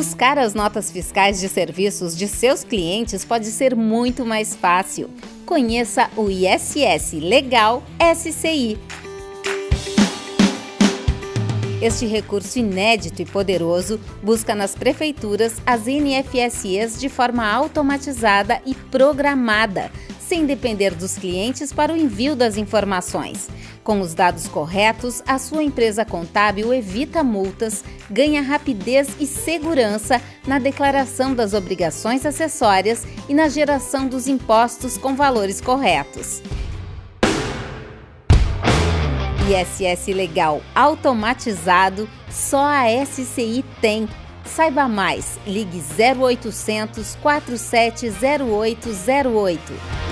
Buscar as notas fiscais de serviços de seus clientes pode ser muito mais fácil. Conheça o ISS Legal SCI. Este recurso inédito e poderoso busca nas prefeituras as NFSEs de forma automatizada e programada, sem depender dos clientes para o envio das informações. Com os dados corretos, a sua empresa contábil evita multas, ganha rapidez e segurança na declaração das obrigações acessórias e na geração dos impostos com valores corretos. ISS Legal automatizado, só a SCI tem. Saiba mais, ligue 0800 470808.